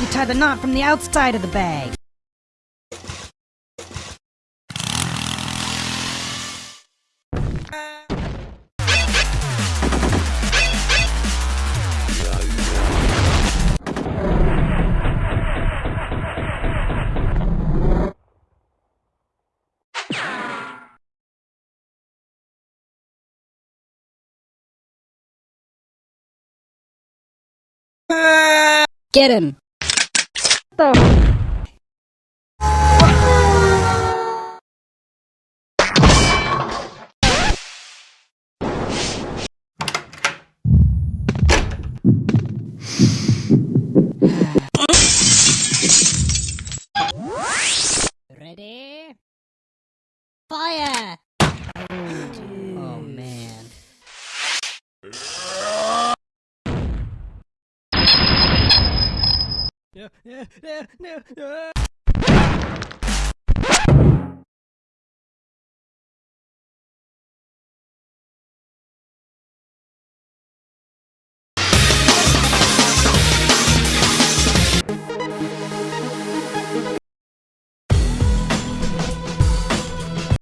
you tie the knot from the outside of the bag. Get him! The Ready? Fire! Yeah, yeah, yeah, yeah.